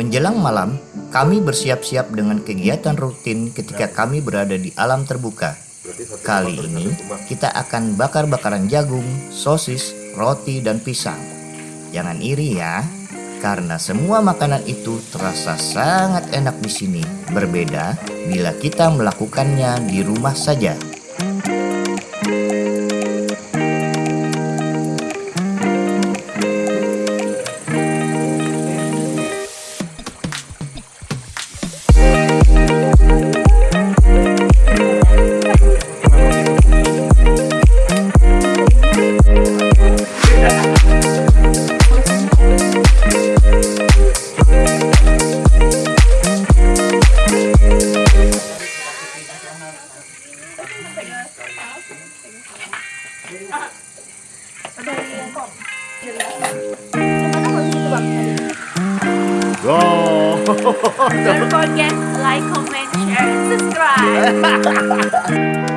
Menjelang malam, kami bersiap-siap dengan kegiatan rutin ketika kami berada di alam terbuka. Kali ini, kita akan bakar-bakaran jagung, sosis, roti, dan pisang. Jangan iri ya, karena semua makanan itu terasa sangat enak di sini. Berbeda bila kita melakukannya di rumah saja. Don't forget like, comment, share, and subscribe.